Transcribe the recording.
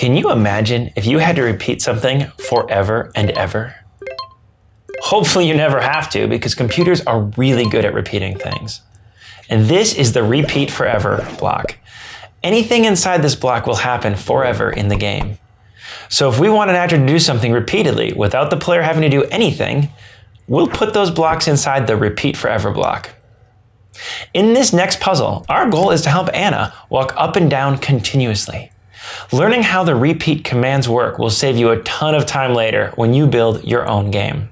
Can you imagine if you had to repeat something forever and ever? Hopefully you never have to because computers are really good at repeating things. And this is the repeat forever block. Anything inside this block will happen forever in the game. So if we want an actor to do something repeatedly without the player having to do anything, we'll put those blocks inside the repeat forever block. In this next puzzle, our goal is to help Anna walk up and down continuously. Learning how the repeat commands work will save you a ton of time later when you build your own game.